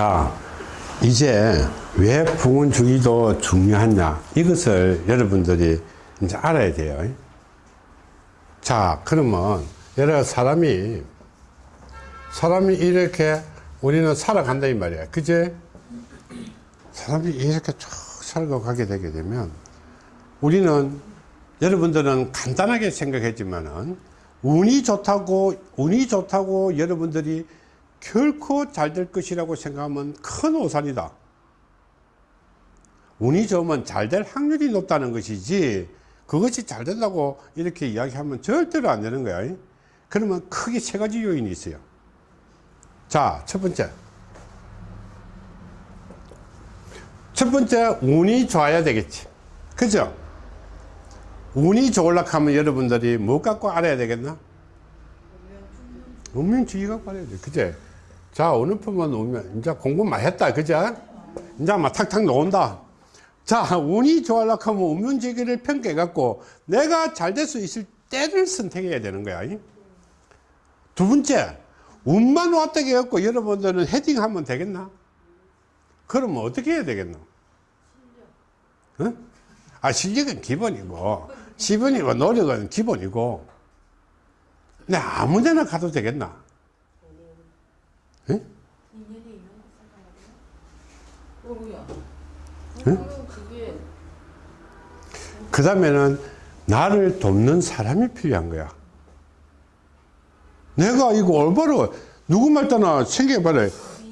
자, 이제 왜 부은주의도 중요하냐 이것을 여러분들이 이제 알아야 돼요. 자, 그러면 여러 사람이 사람이 이렇게 우리는 살아간다 이 말이야. 그제? 사람이 이렇게 쭉 살아가게 되게 되면 우리는 여러분들은 간단하게 생각했지만은 운이 좋다고 운이 좋다고 여러분들이 결코 잘 될 것이라고 생각하면 큰 오산이다. 운이 좋으면 잘 될 확률이 높다는 것이지 그것이 잘 된다고 이렇게 이야기하면 절대로 안 되는 거야. 그러면 크게 세 가지 요인이 있어요. 자, 첫 번째. 첫 번째, 운이 좋아야 되겠지. 그죠? 운이 좋으려고 하면 여러분들이 뭐 갖고 알아야 되겠나? 운명주의 갖고 알아야 돼. 그제? 자, 어느 품은 운명, 이제 공부 많이 했다. 그죠? 이제 막 탁탁 나온다. 자, 운이 좋아려고 하면 운명주의를 평가해 갖고 내가 잘 될 수 있을 때를 선택해야 되는 거야. 두 번째, 운만 왔다 해갖고 여러분들은 헤딩하면 되겠나? 그러면 어떻게 해야 되겠노? 어? 아, 실력은 기본이고, 시번이고, 노력은 기본이고, 내 아무 데나 가도 되겠나? 응? 그 다음에는 나를 돕는 사람이 필요한 거야. 내가 이거 올바로 누구 말 따나 생각해봐라.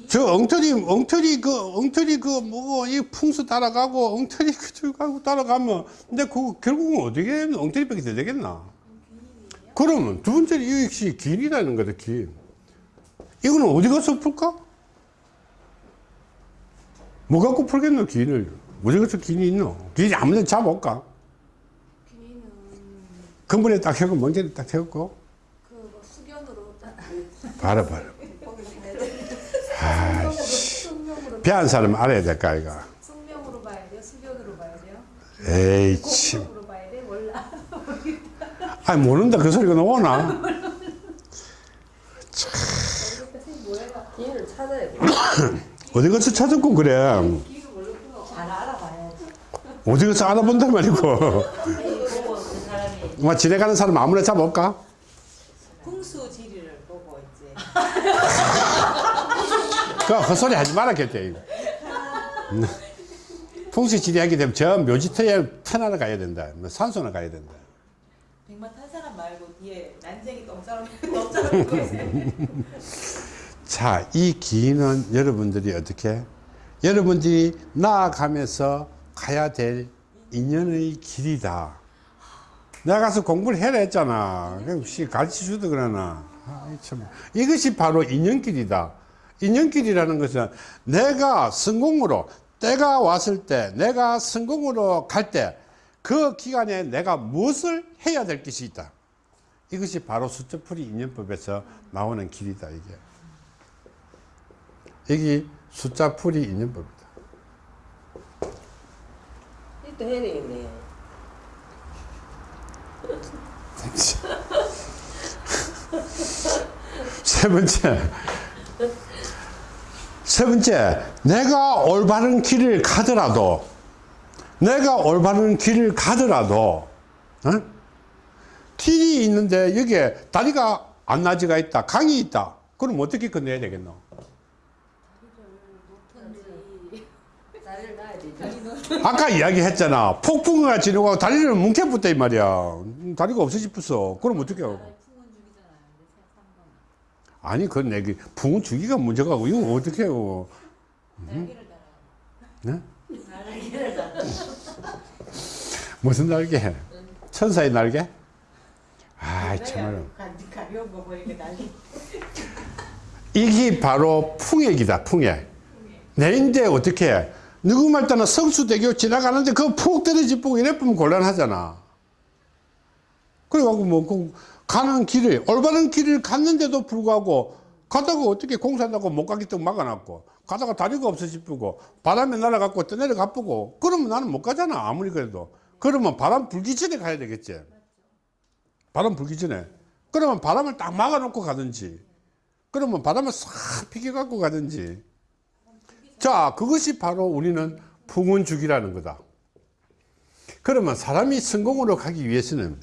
저 엉터리, 엉터리, 그, 엉터리, 그, 뭐, 이 풍수 따라가고, 엉터리, 그, 가고 따라가면, 근데 그, 결국은 어떻게 엉터리밖에 더 되겠나? 그러면 두 번째는 이 역시 길이라는 거다, 길. 이거는 어디 가서 풀까? 뭐 갖고 풀겠노, 길을? 어디 가서 길이 있노? 길이 아무 데나 잡아올까? 근본에 딱 해고, 먼지에 딱 태웠고. 그 수견으로 봐라, 봐라. 숙명으로 배한 사람 알아야 될까, 이거. 숙명으로 봐야 돼요. 수견으로 봐야 돼요. 에이, 참. 봐야 돼. 몰라. 아니, 모른다. 그 소리가 나오나? 기인을 찾아야 돼. 어디 가서 찾았고, 그래. 어디 가서 알아본단 말이고. 뭐, 지나가는 사람 아무나 잡아올까? 풍수 지리를 보고 이제 그 헛소리 하지 말았겠대, 이거. 풍수 지리하게 되면 저 묘지터에 터나러 가야 된다. 뭐 산소나 가야 된다. 백만 탄 사람 말고 뒤에 난쟁이 보고 있어요. 자, 이 기인은 여러분들이 어떻게? 여러분들이 나아가면서 가야 될 인연의 길이다. 내가 가서 공부를 해라 했잖아. 혹시 가르쳐 주도 그러나. 아이, 참. 이것이 바로 인연길이다. 인연길이라는 것은 내가 성공으로, 때가 왔을 때, 내가 성공으로 갈 때, 그 기간에 내가 무엇을 해야 될 것이 있다. 이것이 바로 수첩풀이 인연법에서 나오는 길이다, 이게. 여기 숫자 풀이 인연법이다. 또 해야 되겠네. 세 번째. 세 번째, 내가 올바른 길을 가더라도, 내가 올바른 길을 가더라도, 어? 길이 있는데 여기에 다리가 안 나지가 있다, 강이 있다. 그럼 어떻게 건너야 되겠노? 자리를 놔야 되죠. 아까 이야기했잖아. 폭풍우가 지나고 다리를 뭉개붙다 이 말이야. 음, 다리가 없어지겠어. 그럼 어떻게 하고? 아니, 그건 내기 풍은 주기가 문제가 고 이거 어떻게 해요? 네? 무슨 날개? 천사의 날개? 아이, 참말로. 이게 바로 풍액이다, 풍액. 내 인데 어떻게 해? 누구 말 따나 성수대교 지나가는데 그거 푹 떨어지 보고 이래 보면 곤란하잖아. 그래갖고 뭐, 그 가는 길을, 올바른 길을 갔는데도 불구하고 가다가 어떻게 공사한다고 못 가겠다고 막아놨고 가다가 다리가 없어 싶고 바람에 날아갖고 떠내려 가쁘고 그러면 나는 못 가잖아. 아무리 그래도. 그러면 바람 불기 전에 가야 되겠지. 바람 불기 전에. 그러면 바람을 딱 막아놓고 가든지 그러면 바람을 싹 피겨갖고 가든지 자, 그것이 바로 우리는 풍운주기라는 거다. 그러면 사람이 성공으로 가기 위해서는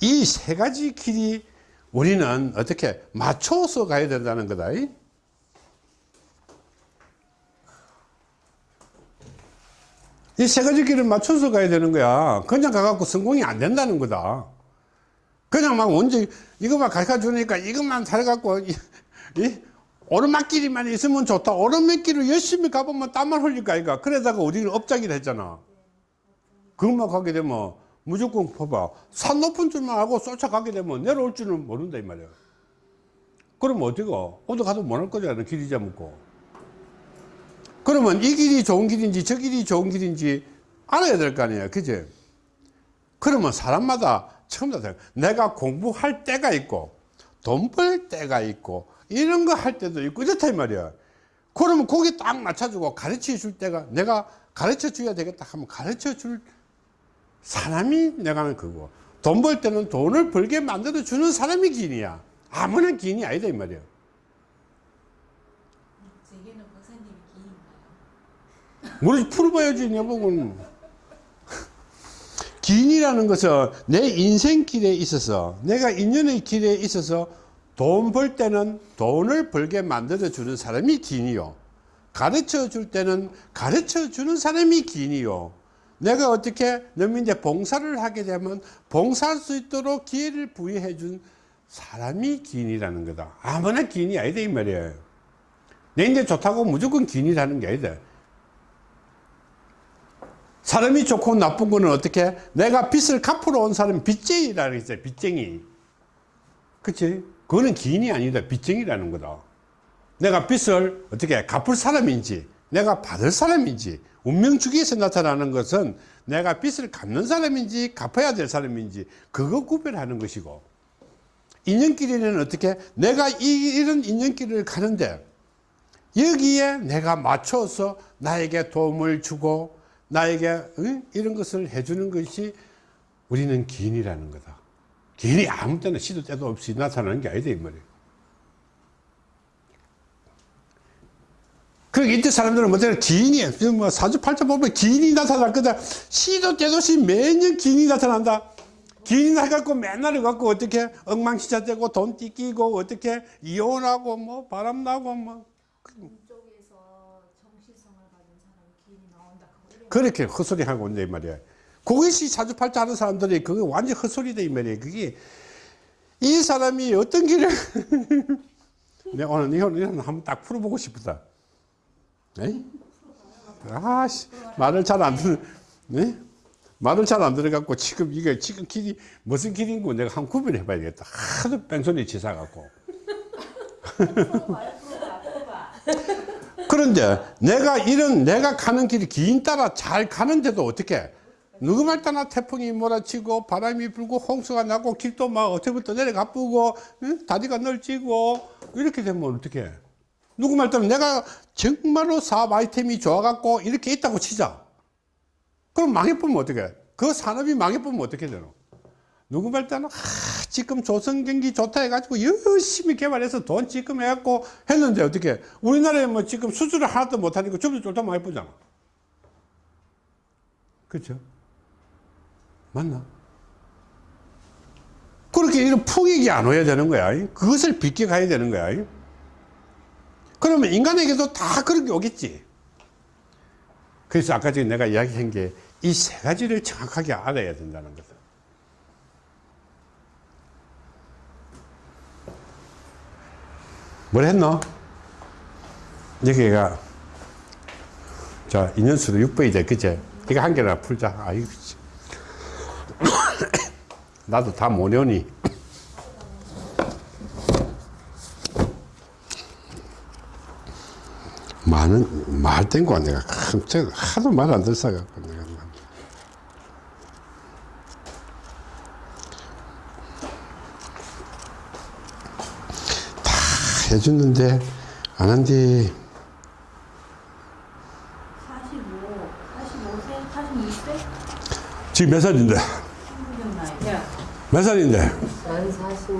이 세 가지 길이 우리는 어떻게 맞춰서 가야 된다는 거다. 이 세 가지 길을 맞춰서 가야 되는 거야. 그냥 가갖고 성공이 안 된다는 거다. 그냥 막 언제 이것만 가르쳐 주니까 이것만 잘갖고 이, 이 오르막길이만 있으면 좋다. 오르막길을 열심히 가보면 땀만 흘릴 거 아이가. 그러다가 우리는 업자기를 했잖아. 그것만 가게 되면 무조건 봐봐. 산 높은 줄만 알고 쫓아가게 되면 내려올 줄은 모른다 이 말이야. 그러면 어디가? 어디 가도 못할 거잖아. 길이 잡고. 그러면 이 길이 좋은 길인지 저 길이 좋은 길인지 알아야 될 거 아니에요. 그지? 그러면 사람마다 처음부터 다 내가 공부할 때가 있고 돈 벌 때가 있고 이런 거 할 때도 있고 이렇다 이 말이야. 그러면 거기 딱 맞춰주고 가르쳐 줄 때가 내가 가르쳐 줘야 되겠다 하면 가르쳐 줄 사람이 내가 그거. 돈 벌 때는 돈을 벌게 만들어 주는 사람이 기인이야. 아무나 기인이 아니다 이 말이야. 제게는 박사님이 기인가요? 우리 풀어봐야지 내보고는 기인이라는 것은 내 인생 길에 있어서 내가 인연의 길에 있어서 돈 벌 때는 돈을 벌게 만들어 주는 사람이 기인이요 가르쳐 줄 때는 가르쳐 주는 사람이 기인이요 내가 어떻게 너민데 봉사를 하게 되면 봉사할 수 있도록 기회를 부여해 준 사람이 기인이라는 거다 아무나 기인이 아니다 이 말이에요 내 인제 좋다고 무조건 기인이라는 게 아니다 사람이 좋고 나쁜 거는 어떻게? 내가 빚을 갚으러 온 사람은 빚쟁이라는 게 있어요. 빚쟁이. 그치? 그거는 기인이 아니다. 빚쟁이라는 거다. 내가 빚을 어떻게 갚을 사람인지, 내가 받을 사람인지, 운명주기에서 나타나는 것은 내가 빚을 갚는 사람인지, 갚아야 될 사람인지, 그거 구별하는 것이고, 인연길에는 어떻게? 내가 이, 이런 인연길을 가는데, 여기에 내가 맞춰서 나에게 도움을 주고 나에게 응? 이런 것을 해주는 것이 우리는 기인이라는 거다. 기인이 아무 때나 시도 때도 없이 나타나는 게 아니다 이 말이에요. 그러니까 이때 사람들은 뭐냐 기인이 뭐 사주팔자 보면 기인이 나타날 거다. 시도 때도 없이 매년 기인이 나타난다. 기인이 나갖고 맨날 갖고 어떻게 엉망시자되고 돈 띠끼고 어떻게 이혼하고 뭐 바람나고 뭐 그렇게 헛소리 하고 온다 이 말이야. 그것이 사주팔자 하는 사람들이 그게 완전 헛소리다 이 말이야. 그게 이 사람이 어떤 길을 내가 오늘 이혼 이혼 한번 딱 풀어보고 싶다. 에이? 아씨 말을 잘 안 듣는 네? 말을 잘 안 들어갖고 지금 이게 지금 길이 무슨 길인고 내가 한번 구별해 봐야겠다. 하도 뺑소니 치사 갖고. 풀어봐요 풀어봐 풀어봐 그런데 내가 이런 내가 가는 길이 긴 따라 잘 가는데도 어떻게 누구 말 따나 태풍이 몰아치고 바람이 불고 홍수가 나고 길도 막 어떻게부터 내려가 뿌고 응? 다리가 널찍고 이렇게 되면 어떻게 누구 말 따나 내가 정말로 사업 아이템이 좋아갖고 이렇게 있다고 치자. 그럼 망해보면 어떻게 그 산업이 망해보면 어떻게 되노? 누구 말 따나 아, 지금 조선경기 좋다 해가지고 열심히 개발해서 돈 지금 해갖고 했는데 어떻게 우리나라에 뭐 지금 수주를 하나도 못하니까 좀더 쫄다 많이 보잖아. 그렇죠 맞나? 그렇게 이런 풍익이 안 와야 되는 거야. 그것을 빚게 가야 되는 거야. 그러면 인간에게도 다 그런 게 오겠지. 그래서 아까 전에 내가 이야기한 게 이 세 가지를 정확하게 알아야 된다는 거다 뭘 했노? 여기가 자 인연수로 6번이 돼. 그제 이거 한 개나 풀자. 아이고 씨. 나도 다못 외우니. 많은 말 땡고 내가 깜짝 하도 말 안 들어가고 내가. 다 해줬는데 안 한디 45 45세 42세? 지금 몇 살인데 몇 살인데 난 40,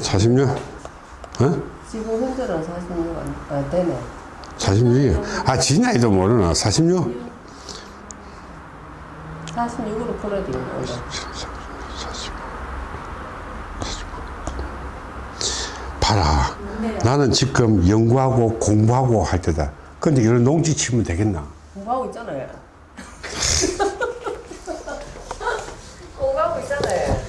40년 어? 지금 현재는 46안 아, 되네. 46이요. 아, 지 나이도 모르나? 46? 46으로 풀어야 되겠네. 40. 봐라. 나는 지금 연구하고 공부하고 할 때다. 근데 이런 농지 치면 되겠나? 공부하고 있잖아요. 공부하고 있잖아요.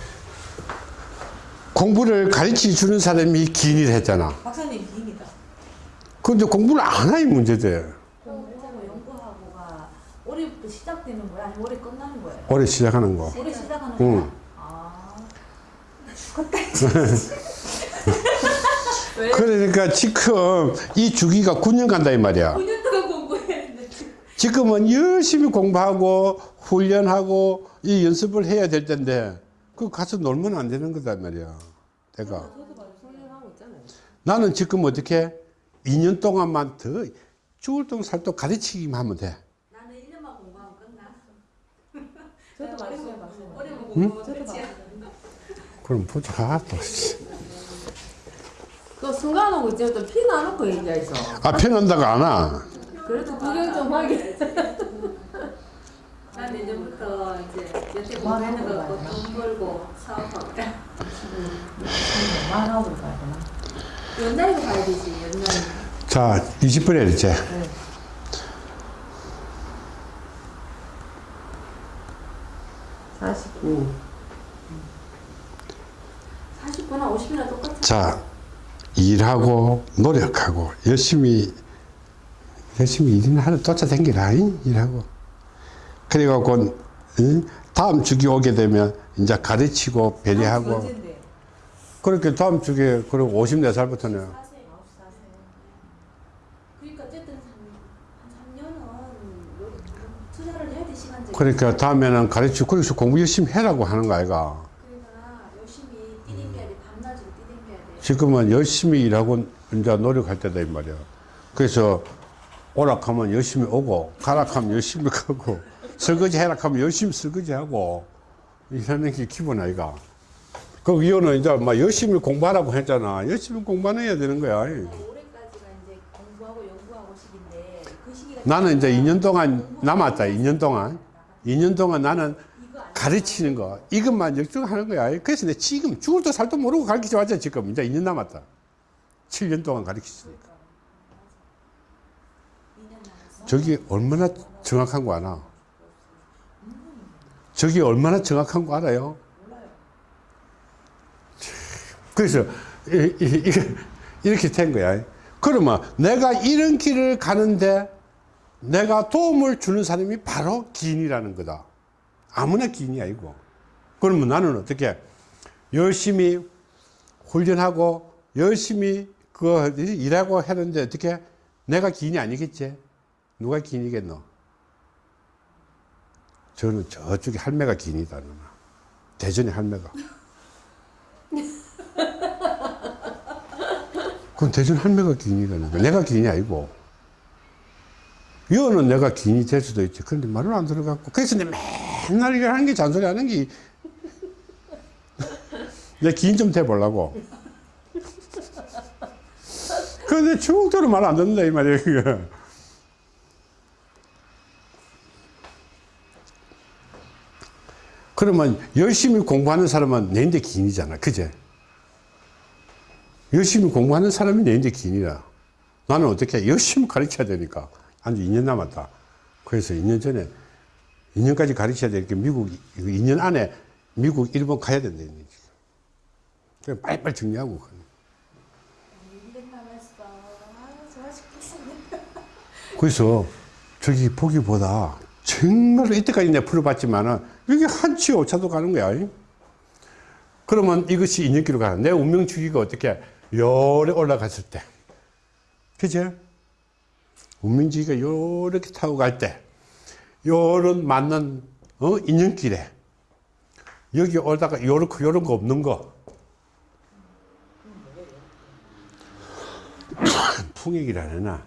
공부를 가르쳐 주는 사람이 기인을 했잖아. 박사님 기입니다. 근데 공부를 안 하니 문제돼. 공부하고 연구하고가 올해부터 시작되는 거야? 아니면 올해 끝나는 거예요? 올해 시작하는 거. 올해 시작하는 응. 거야? 아, 왜? 그러니까 지금 이 주기가 9년 간다 이 말이야. 5년 동안 공부했는데 지금은 열심히 공부하고 훈련하고 이 연습을 해야 될 텐데 그 가서 놀면 안 되는 거다 말이야. 내가. 나는 지금 어떻게 2년 동안만 더 죽을 똥 살똥 가르치기만 하면 돼. 나는 1년만 공부하면 끝나. 저도 말했어요, 박사님. 올해만 공부하면 끝이야. 봤어요. 그럼 보자. 아, 또. 씨. 그 순간하고 이제 또 피 나놓고 얘기해서. 아, 편한다고 안 와. 그래도 구경 좀 하게. 난 이제부터 이제 여태 공부하는 거 갖고 돈 벌고 사업하고 말하고 가야 되나? 연날고 가야 되지 연날. 자, 20분에 이제. 네. 사십구. 40분이나 50분이나 똑같아. 자, 일하고 노력하고 열심히 열심히 일이나 하러 쫓아다니라 잉? 일하고 그래갖고 응? 다음 주기 오게 되면 이제 가르치고 배려하고 언젠데? 그렇게 다음 주기에 그리고 54살부터는 사세요. 9시 사세요. 그러니까 어쨌든 한 3년은 투자를 해야 돼 시간적으로. 그러니까 다음에는 가르치고 그래서 공부 열심히 해라고 하는 거 아이가 그러니까. 지금은 열심히 일하고 이제 노력할 때다 이 말이야 그래서 오락하면 열심히 오고 가락하면 열심히 가고 설거지 해락하면 열심히 설거지하고 이러는 게 기본 아이가. 그 이혼은 이제 막 열심히 공부하라고 했잖아. 열심히 공부는 해야 되는 거야. 시기인데 그 나는 이제 2년 동안 남았다 2년 동안. 2년 동안 나는 가르치는 거 이것만 열중하는 거야. 그래서 내 지금 죽을 도 살도 모르고 가르치지 왔자 지금. 이제 2년 남았다. 7년 동안 가르치니까. 저기 얼마나 정확한 거 아나 저기 얼마나 정확한 거 알아요 그래서 이렇게 된 거야 그러면 내가 이런 길을 가는데 내가 도움을 주는 사람이 바로 기인이라는 거다. 아무나 기인이 아니고. 그러면 나는 어떻게 열심히 훈련하고 열심히 그 일하고 하는데 어떻게 내가 기인이 아니겠지? 누가 기인이겠노? 저는 저쪽에 할매가 기인이다. 누나. 대전의 할매가. 그건 대전 할매가 거야. 내가 기인이 아니고. 이거는 내가 기인이 될 수도 있지. 그런데 말을 안 들어갖고. 그래서 내 맨날 이거 하는 게 잔소리 하는 게. 내 기인 좀 돼보려고. 근데 중국대로 말 안 듣는다, 이 말이야, 그 그러면 열심히 공부하는 사람은 내인데 기인이잖아. 그제? 열심히 공부하는 사람이 내인데 기인이라. 나는 어떻게 열심히 가르쳐야 되니까. 한 2년 남았다. 그래서 2년 전에 2년까지 가르쳐야 되니까 미국 2년 안에 미국 일본 가야 된다. 그래 빨리빨리 정리하고. 2년 남았어. 아, 좋아 죽겠습니다. 그래서 저기 보기보다 정말로 이때까지 내가 풀어봤지만은 이게 한치 오차도 가는 거야. 그러면 이것이 인연기로 가는 내 운명 주기가 어떻게 요래 올라갔을 때. 그죠? 운명주기가 요렇게 타고 갈 때, 요런 맞는, 어, 인연길에, 여기 오다가 요렇게, 요런 거 없는 거. 풍액이라나,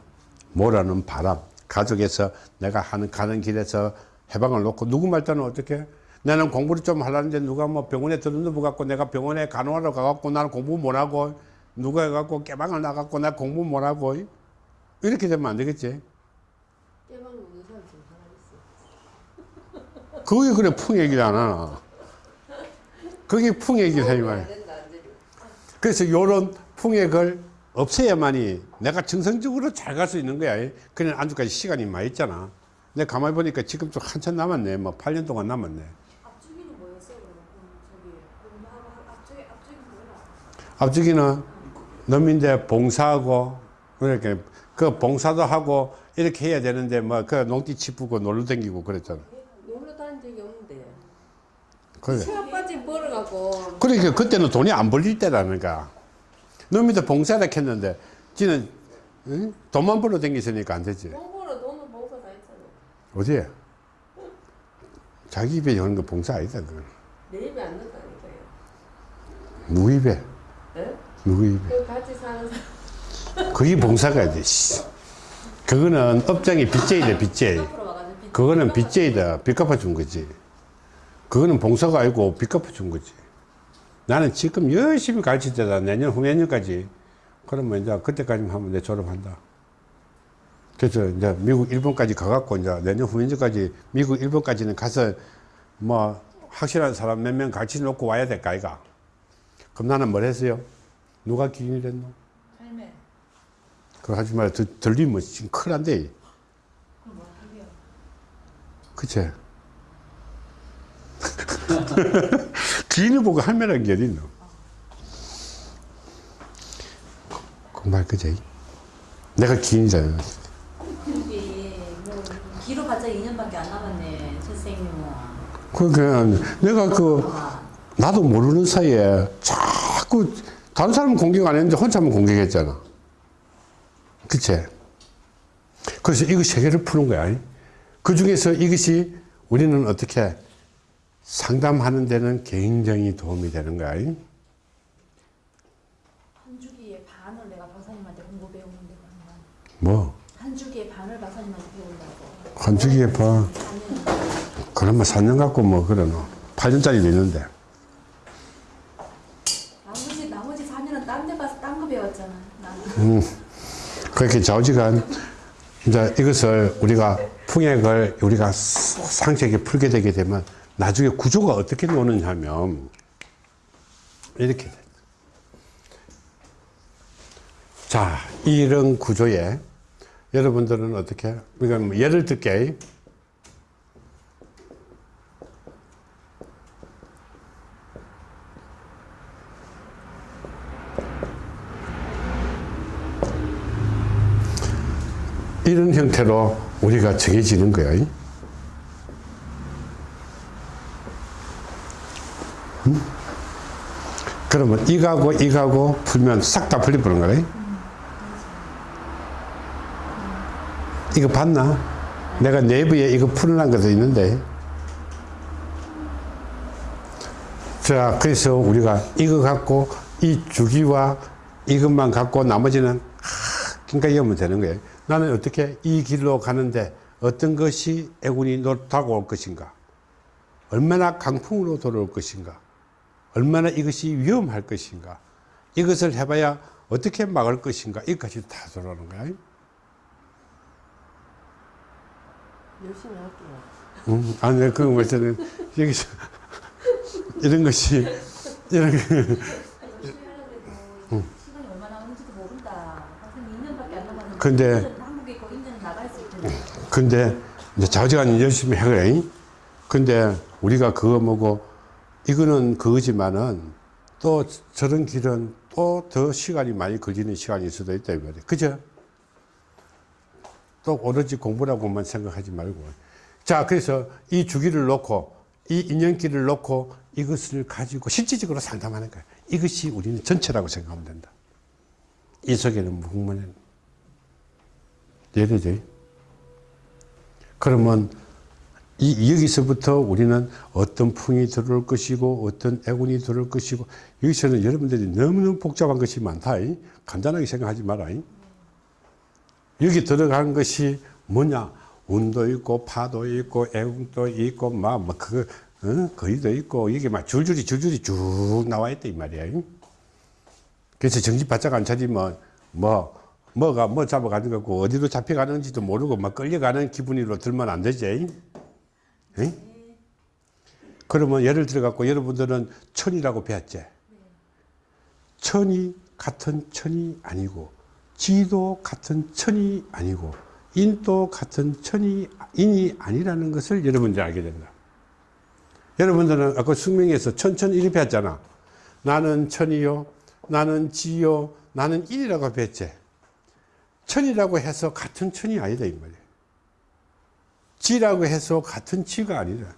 모라는 바람, 가족에서 내가 하는, 가는 길에서 해방을 놓고, 누구 말따는 어떻게? 나는 공부를 좀 하려는데 누가 뭐 병원에 들어누워 갖고 내가 병원에 간호하러 가갖고 나는 공부 못하고, 누가 해갖고 깨방을 나갖고 나 공부 못하고, 이렇게 되면 안 되겠지 깨방 노는 사람 지금 하나 있어. 그게 그래 풍액이라 안 하나 그게 풍액이라 이안 말이야. 그래서 요런 풍액을 없애야만이 내가 정상적으로 잘 갈 수 있는 거야 그냥 안주까지 시간이 많이 있잖아 내가 가만히 보니까 지금 좀 한참 남았네 뭐 8년 동안 남았네 앞주기는 뭐였어요? 저기 뭐라? 앞주기는农민대 봉사하고 이렇게 그 봉사도 하고 이렇게 해야 되는데 뭐 그 농띠 치프고 놀러 다니고 그랬잖아 놀러 다닌 적이 없는데. 그래. 체력까지 벌어갖고 그러니까 그때는 돈이 안 벌릴 때라니까 농민대 봉사를 했는데 지는 응? 돈만 벌러 다니으니까 안 되지 공부로 돈은 봉사 다 했잖아. 어디에 자기 입에 하는 거 봉사 아니다 그건. 내 입에 안 넣다니까요. 누구 입에? 예? 누구 입에? 그 같이 사는 사람. 그게 봉사가 돼 씨. 그거는 업장이 빚제이다 빚제이 앞으로 와가지고 빚- 그거는 빚제이다. 빚 갚아준 거지. 그거는 봉사가 아니고 빚 갚아준 거지. 나는 지금 열심히 가르칠 때다. 내년 후년까지. 그러면 이제 그때까지만 하면 내 졸업한다 그래서 이제 미국 일본까지 가갖고 이제 내년 후년까지 미국 일본까지는 가서 뭐 확실한 사람 몇 명 같이 놓고 와야 될까 아이가 그럼 나는 뭘 했어요 누가 기인이랬노 삶에 그거 하지 말아 들- 들리면 지금 큰일 난대 그럼 뭐 하게요? 그치? 기인을 보고 할매라는 게 어딨노? 그말 그지? 내가 기인이잖아. 기로봤자 2년밖에 안 남았네 선생님은. 그러니까 내가 그, 아, 나도 모르는 사이에 자꾸 다른 사람은 공격 안 했는데 혼자만 공격했잖아. 그치? 그래서 이거 세 개를 푸는 거야. 그 중에서 이것이 우리는 어떻게 상담하는 데는 굉장히 도움이 되는 거야. 한 주기에 반을 내가 박사님한테 공부 배우는데 뭐, 한 주기에 반을 박사님한테 배운다고. 한 주기에 봐. 4년. 그러면 4년 갖고 뭐, 그러노. 8년짜리도 있는데. 나머지 나머지 4년은 딴 데 가서 딴 거 배웠잖아. 나는. 음, 그렇게 좌우지간 이제 이것을 우리가 풍액을 우리가 상세하게 풀게 되게 되면 나중에 구조가 어떻게 노느냐 하면 이렇게 돼. 자, 이런 구조에 여러분들은 어떻게, 그러니까 뭐 예를 들게 이런 형태로 우리가 정해지는 거야. 음? 그러면 이거하고 이거하고 풀면 싹 다 풀려버린 거네. 이거 봤나? 내가 내부에 이거 풀어놓은 것도 있는데. 자, 그래서 우리가 이거 갖고 이 주기와 이것만 갖고 나머지는 그러니까 이러면 되는 거예요. 나는 어떻게 이 길로 가는데 어떤 것이 애군이 다가올 것인가? 얼마나 강풍으로 돌아올 것인가? 얼마나 이것이 위험할 것인가? 이것을 해봐야 어떻게 막을 것인가? 이것까지 다 돌아오는 거야. 열심히 할게요. 음, 아니, 그거 볼 때는 여기서 이런 것이, 이런, 거- 열심히 하려고 시간이 얼마 남았는지도 모른다. 박사님 2년밖에 안 남았는데. 근데- 인제는 한국에 있고 인제는 나가 있을 텐데. 근데 이제 자지간 열심히 해 그래. 근데 우리가 그거 뭐고 이거는 그거지만은 또 저런 길은 또 더 시간이 많이 걸리는 시간일 수도 있다 이 말이야. 그죠? 또 오로지 공부라고만 생각하지 말고. 자, 그래서 이 주기를 놓고 이 인연기를 놓고 이것을 가지고 실질적으로 상담하는 거야. 이것이 우리는 전체라고 생각하면 된다. 이 속에는 무궁무는 예를 들어 그러면 이, 여기서부터 우리는 어떤 풍이 들어올 것이고 어떤 애군이 들어올 것이고 여기서는 여러분들이 너무너무 복잡한 것이 많다. 이. 간단하게 생각하지 마라. 이. 여기 들어간 것이 뭐냐? 운도 있고 파도 있고 애국도 있고 막, 막 그거 어? 거의도 있고 이게 막 줄줄이 줄줄이 쭉 나와 있다 이 말이야. 이. 그래서 정신 바짝 안 차리면 뭐 뭐가 뭐 잡아가는 거고 어디로 잡혀가는지도 모르고 막 끌려가는 기분으로 들면 안 되지. 응? 그러면 예를 들어 갖고 여러분들은 천이라고 배웠지. 천이 같은 천이 아니고 지도 같은 천이 아니고 인도 같은 천이 인이 아니라는 것을 여러분들이 알게 된다. 여러분들은 아까 숙명에서 천천 이렇게 배웠잖아. 나는 천이요, 나는 지요, 나는 인이라고 배웠지. 천이라고 해서 같은 천이 아니다 이 말이야. 지라고 해서 같은 지가 아니라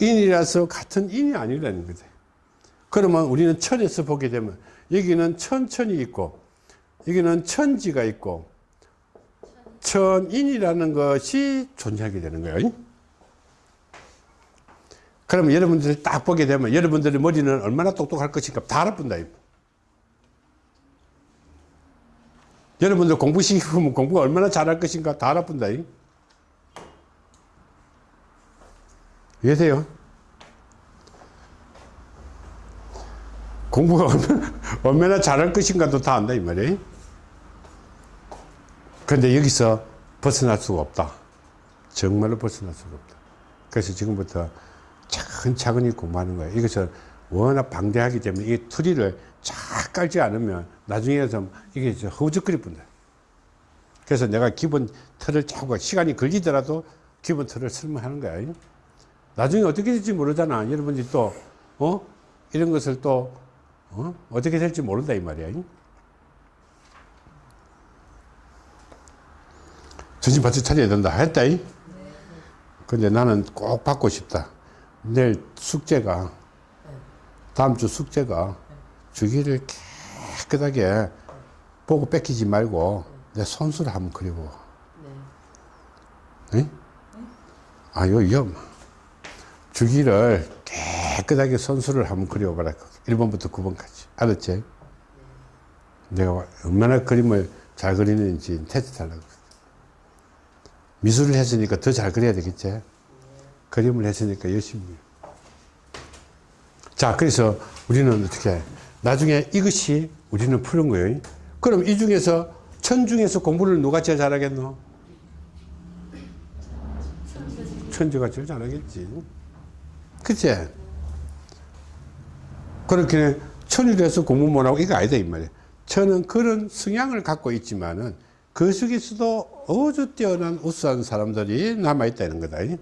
인이라서 같은 인이 아니라는 거지. 그러면 우리는 천에서 보게 되면 여기는 천천이 있고 여기는 천지가 있고 천인이라는 것이 존재하게 되는 거예요. 그러면 여러분들이 딱 보게 되면 여러분들의 머리는 얼마나 똑똑할 것인가 다 알아본다. 여러분들 공부시키면 공부가 얼마나 잘할 것인가 다 알아본다. 이해돼요? 공부가 얼마나, 얼마나 잘할 것인가도 다 안다 이 말이에요. 그런데 여기서 벗어날 수가 없다. 정말로 벗어날 수가 없다. 그래서 지금부터 차근차근히 공부하는 거예요. 이것은 워낙 방대하기 때문에 이 투리를 쫙 깔지 않으면 나중에 좀 이게 허우적거릴 뿐다. 그래서 내가 기본 틀을 짜고 시간이 걸리더라도 기본 틀을 설명하는 거야. 나중에 어떻게 될지 모르잖아. 여러분들이 또, 어? 이런 것을 또, 어? 어떻게 될지 모른다, 이 말이야. 정신 바짝 차려야 된다. 했다. 근데 나는 꼭 받고 싶다. 내일 숙제가, 다음 주 숙제가 주기를 깨끗하게 보고 뺏기지 말고 내 손수를 한번 그려보. 네. 아, 요, 요. 주기를 깨끗하게 선수를 한번 그려봐라. 1번부터 9번까지. 알았지? 내가 얼마나 그림을 잘 그리는지 테스트 하려고. 미술을 했으니까 더 잘 그려야 되겠지? 그림을 했으니까 열심히. 자, 그래서 우리는 어떻게, 해? 나중에 이것이 우리는 푸는 거예요. 그럼 이 중에서, 천 중에서 공부를 누가 제일 잘하겠노? 천지가 제일 잘하겠지. 그치? 그렇게 천이 돼서 공부 못하고 이거 아니다, 이 말이야. 천은 그런 성향을 갖고 있지만은 그 속에서도 아주 뛰어난 우수한 사람들이 남아있다는 거다.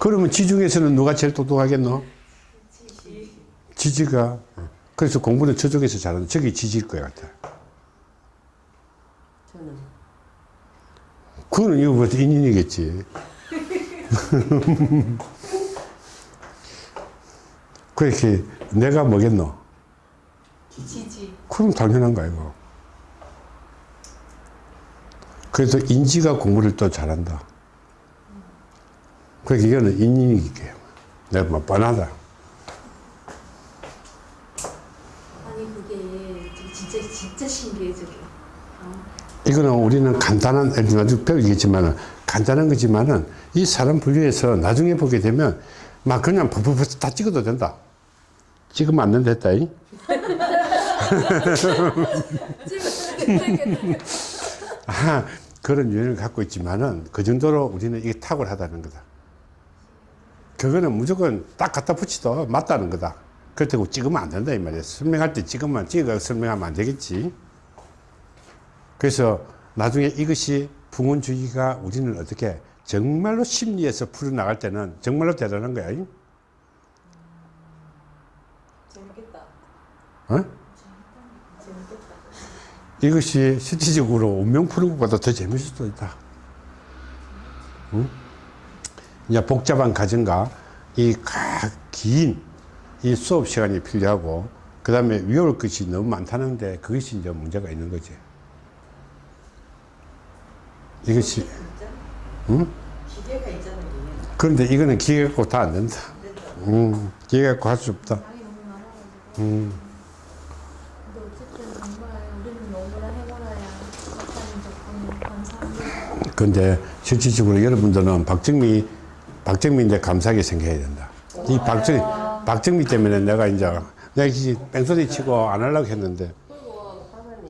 그러면 지중에서는 누가 제일 똑똑하겠노? 지지 가. 그래서 공부는 저쪽에서 잘하는 저기 지지일 것 같아. 저는 그거는 이거부터 인연이겠지. 그렇게 내가 뭐겠노? 지지. 그럼 당연한 거야, 이거. 그래서 인지가 공부를 또 잘한다. 그러니까 이거는 인연이게. 내가 뭐 뻔하다. 아니 그게 진짜 진짜 신기해 저게. 이거는 우리는 간단한, 나중에 배우겠지만은, 간단한 거지만은, 이 사람 분류에서 나중에 보게 되면, 막 그냥 푸푸푸 다 찍어도 된다. 찍으면 안 된다 했다, 이? 아, 그런 유형을 갖고 있지만은, 그 정도로 우리는 이게 탁월하다는 거다. 그거는 무조건 딱 갖다 붙이도 맞다는 거다. 그렇다고 찍으면 안 된다, 이 말이야. 설명할 때 찍으면, 찍어 설명하면 안 되겠지. 그래서 나중에 이것이 붕원주의가 우리는 어떻게 정말로 심리에서 풀어나갈 때는 정말로 대단한 거야. 이? 재밌겠다. 어? 이것이 실질적으로 운명 푸는 것보다 더 재밌을 수도 있다. 응? 이제 복잡한 과정과 이긴 이 수업 시간이 필요하고 그 다음에 외울 것이 너무 많다는데 그것이 이제 문제가 있는 거지. 이것이? 응? 기대가 있잖아요. 그런데 이거는 기계 갖고 다안 된다. 음, 기계 갖고 할수 없다. 음, 근데 어쨌든 정말 우리는 너무나 해보라야 박사님 덕분에 감사합니다. 근데 실질적으로 여러분들은 박정미, 박정미인데 감사하게 생각해야 된다. 이 박정, 박정미 때문에 내가 이제 내가 이 뺑소리 치고 안 하려고 했는데